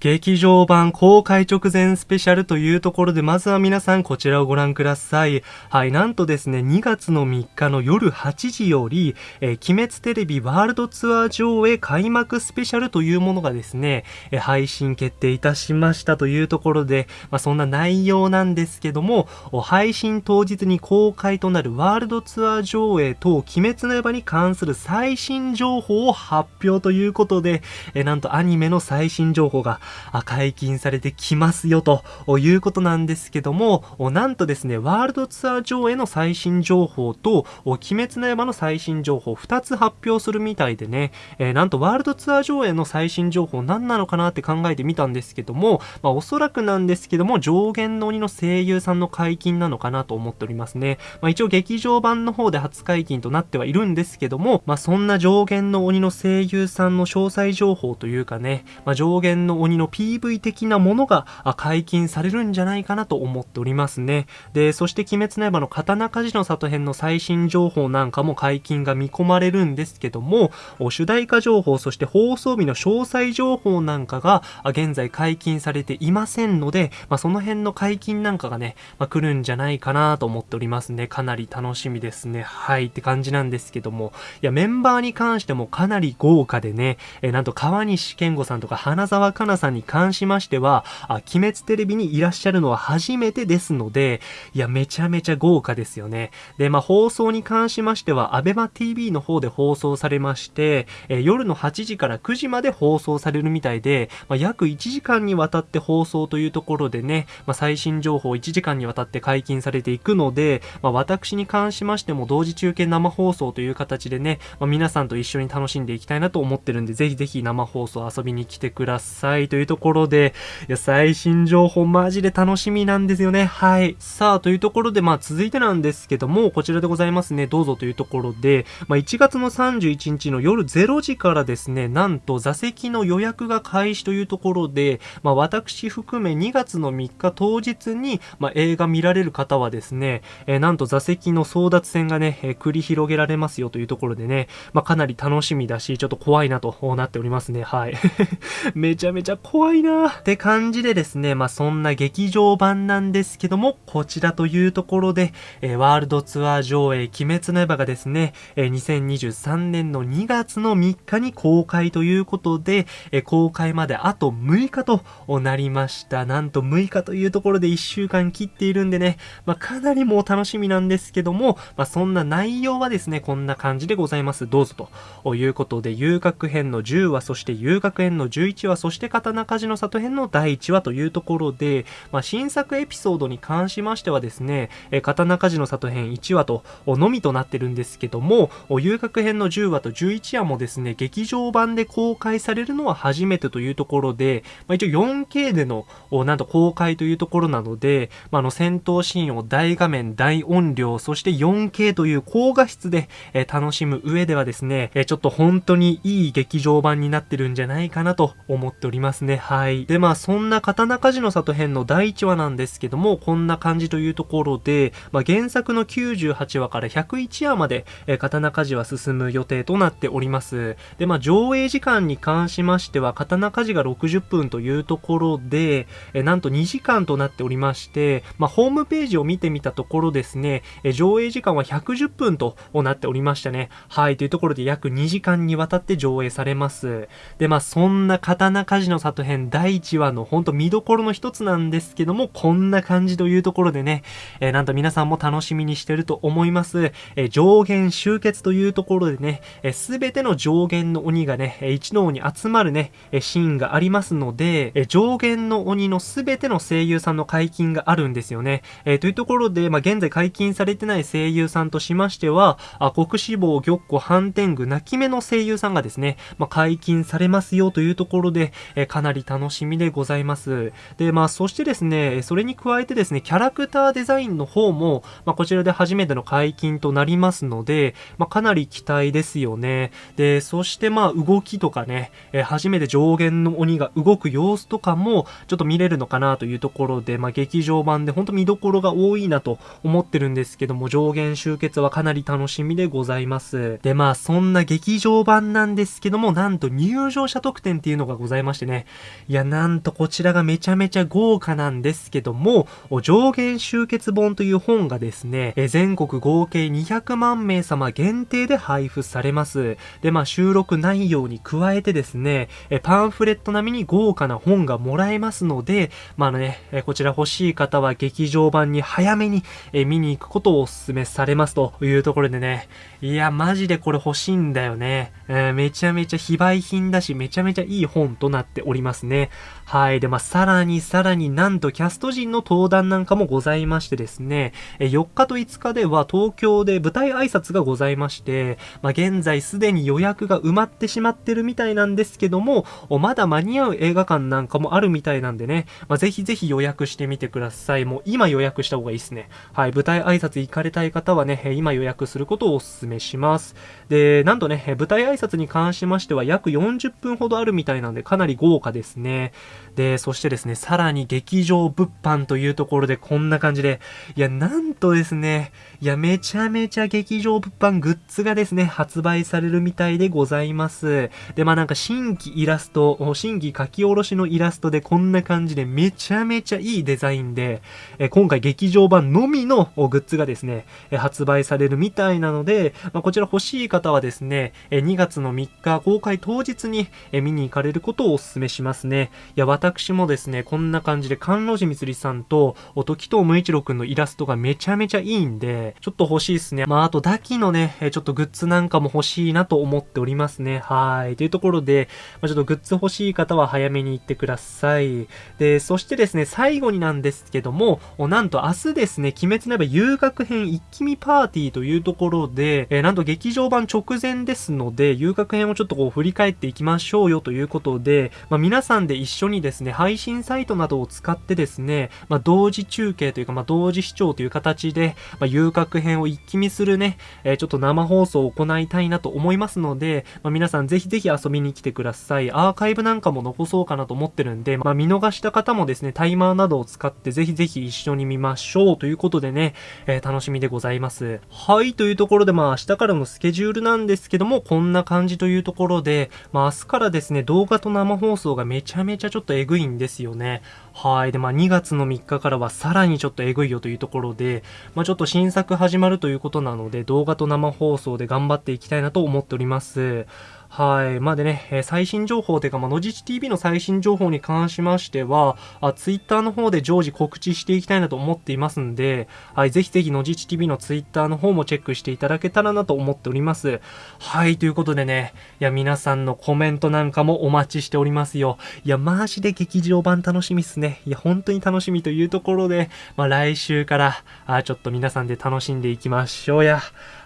劇場版公開直前スペシャルというところで、まずは皆さんこちらをご覧ください。はい、なんとですね、2月の3日の夜8時より、えー、鬼滅テレビワールドツアー上映開幕スペシャルというものがですね、えー、配信決定いたしましたというところで、まあ、そんな内容なんですけども、配信当日に公開となるワールドツアー上映と鬼滅の刃に関する最新情報を発表ということで、えー、なんとアニメの最新情報が解禁されてきますよということなんですけども、なんとですね、ワールドツアー上映の最新情報と、鬼滅の刃の最新情報2つ発表するみたいでね、えー、なんとワールドツアー上映の最新情報何なのかなって考えてみたんですけども、まあ、おそらくなんですけども、上限の鬼の声優さんの解禁なのかなと思っておりますね。まあ、一応劇場版の方で初解禁となってはいるんですけども、まあ、そんな上限の鬼の声優さんの詳細情報というかね、まあ、上限の鬼のの PV 的なものが解禁されるんじゃないかなと思っておりますね。で、そして鬼滅の刃の刀鍛冶の里編の最新情報なんかも解禁が見込まれるんですけども、主題歌情報、そして放送日の詳細情報なんかが現在解禁されていませんので、まあ、その辺の解禁なんかがね、まあ、来るんじゃないかなと思っておりますね。かなり楽しみですね。はいって感じなんですけども、いや、メンバーに関してもかなり豪華でね、えなんと川西健吾さんとか花沢香菜さんに関しましては、あ、鬼滅テレビにいらっしゃるのは初めてですので、いや、めちゃめちゃ豪華ですよね。で、まあ、放送に関しましては、アベマ TV の方で放送されまして、え、夜の8時から9時まで放送されるみたいで、まあ、約1時間にわたって放送というところでね、まあ、最新情報1時間にわたって解禁されていくので、まあ、私に関しましても同時中継生放送という形でね、まあ、皆さんと一緒に楽しんでいきたいなと思ってるんで、ぜひぜひ生放送遊びに来てくださいというというところで、いや、最新情報マジで楽しみなんですよね。はい。さあ、というところで、まあ続いてなんですけども、こちらでございますね。どうぞというところで、まあ1月の31日の夜0時からですね、なんと座席の予約が開始というところで、まあ私含め2月の3日当日に、まあ映画見られる方はですね、えー、なんと座席の争奪戦がね、えー、繰り広げられますよというところでね、まあかなり楽しみだし、ちょっと怖いなとなっておりますね。はい。めちゃめちゃ怖いなって感じでですね、まあそんな劇場版なんですけども、こちらというところで、えー、ワールドツアー上映、鬼滅の刃がですね、えー、2023年の2月の3日に公開ということで、えー、公開まであと6日となりました。なんと6日というところで1週間切っているんでね、まあかなりもう楽しみなんですけども、まあそんな内容はですね、こんな感じでございます。どうぞということで、遊郭編の10話、そして遊郭編の11話、そして刀鍛冶の里編の第1話というところで、まあ、新作エピソードに関しましてはですね、え刀鍛冶の里編1話とのみとなってるんですけども、遊郭編の10話と11話もですね、劇場版で公開されるのは初めてというところで、まあ、一応 4K での、なんと公開というところなので、まあ、の戦闘シーンを大画面、大音量、そして 4K という高画質で、え楽しむ上ではですね、えちょっと本当にいい劇場版になってるんじゃないかなと思っております。ね。はい。で、まあそんな刀鍛冶の里編の第1話なんですけども、こんな感じというところで、まあ、原作の98話から101話まで、えー、刀鍛冶は進む予定となっております。で、まあ、上映時間に関しましては、刀鍛冶が60分というところで、えー、なんと2時間となっておりまして、まあ、ホームページを見てみたところですね、えー、上映時間は110分となっておりましたね。はい、というところで約2時間にわたって上映されます。で、まあ、そんな刀鍛冶の里編第1話のほんと見どころの一つなんですけども、こんな感じというところでね、えー、なんと皆さんも楽しみにしてると思います。えー、上限集結というところでね、す、え、べ、ての上限の鬼がね、一堂に集まるね、シーンがありますので、え上限の鬼のすべての声優さんの解禁があるんですよね。えー、というところで、まあ、現在解禁されてない声優さんとしましては、あ国志望、玉子、反天狗、泣き目の声優さんがですね、まあ、解禁されますよというところで、えかなり楽しみでございます。で、まあ、そしてですね、それに加えてですね、キャラクターデザインの方も、まあ、こちらで初めての解禁となりますので、まあ、かなり期待ですよね。で、そしてまあ、動きとかね、えー、初めて上限の鬼が動く様子とかも、ちょっと見れるのかなというところで、まあ、劇場版で本当見どころが多いなと思ってるんですけども、上限集結はかなり楽しみでございます。で、まあ、そんな劇場版なんですけども、なんと入場者特典っていうのがございましてね、いや、なんとこちらがめちゃめちゃ豪華なんですけども、上限集結本という本がですね、全国合計200万名様限定で配布されます。で、まあ収録内容に加えてですね、パンフレット並みに豪華な本がもらえますので、まあね、こちら欲しい方は劇場版に早めに見に行くことをお勧めされますというところでね、いや、マジでこれ欲しいんだよね。えー、めちゃめちゃ非売品だし、めちゃめちゃいい本となっておりますりますね。はい。で、まあ、さらにさらになんとキャスト陣の登壇なんかもございましてですね、え4日と5日では東京で舞台挨拶がございまして、まあ、現在すでに予約が埋まってしまってるみたいなんですけども、まだ間に合う映画館なんかもあるみたいなんでね、まあ、ぜひぜひ予約してみてください。もう今予約した方がいいですね。はい。舞台挨拶行かれたい方はね、今予約することをお勧めします。で、なんとね、舞台挨拶に関しましては約40分ほどあるみたいなんで、かなり豪華ですね。で、そしてですね、さらに劇場物販というところでこんな感じで、いや、なんとですね、いや、めちゃめちゃ劇場物販グッズがですね、発売されるみたいでございます。で、まあなんか新規イラスト、新規書き下ろしのイラストでこんな感じでめちゃめちゃいいデザインで、え今回劇場版のみのグッズがですね、発売されるみたいなので、まあ、こちら欲しい方はですね、2月の3日公開当日に見に行かれることをお勧めしますね。いや、私もですね、こんな感じで、関路寺みつりさんと、時藤無一郎くんのイラストがめちゃめちゃいいんで、ちょっと欲しいですね。まあ、あと、ダキのね、ちょっとグッズなんかも欲しいなと思っておりますね。はい。というところで、まあ、ちょっとグッズ欲しい方は早めに行ってください。で、そしてですね、最後になんですけども、なんと明日ですね、鬼滅の刃遊学編一気見パーティーというところで、えー、なんと劇場版直前ですので、遊学編をちょっとこう振り返っていきましょうよということで、まあ、皆さんで一緒にですね、配信サイトなどを使ってですね、まあ、同時中継というか、まあ、同時視聴という形で、まあ、遊郭編を一気見するね、えー、ちょっと生放送を行いたいなと思いますので、まあ、皆さんぜひぜひ遊びに来てください。アーカイブなんかも残そうかなと思ってるんで、まあ、見逃した方もですね、タイマーなどを使ってぜひぜひ一緒に見ましょうということでね、えー、楽しみでございます。はい、というところでまあ明日からのスケジュールなんですけども、こんな感じというところで、まあ明日からですね、動画と生放送がめちゃめちゃちょっとエグいんですよね。はい。で、まあ2月の3日からはさらにちょっとエグいよというところで、まあちょっと新作始まるということなので、動画と生放送で頑張っていきたいなと思っております。はい。まあでね、え、最新情報というか、まあ、のじち TV の最新情報に関しましては、あ、ツイッターの方で常時告知していきたいなと思っていますんで、はい。ぜひぜひのじち TV のツイッターの方もチェックしていただけたらなと思っております。はい。ということでね、いや、皆さんのコメントなんかもお待ちしておりますよ。いや、マジで劇場版楽しみっすね。いや、本当に楽しみというところで、まあ来週から、あ、ちょっと皆さんで楽しんでいきましょうや。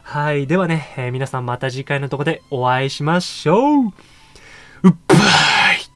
はい。ではね、えー、皆さんまた次回のとこでお会いしましょう。うっばー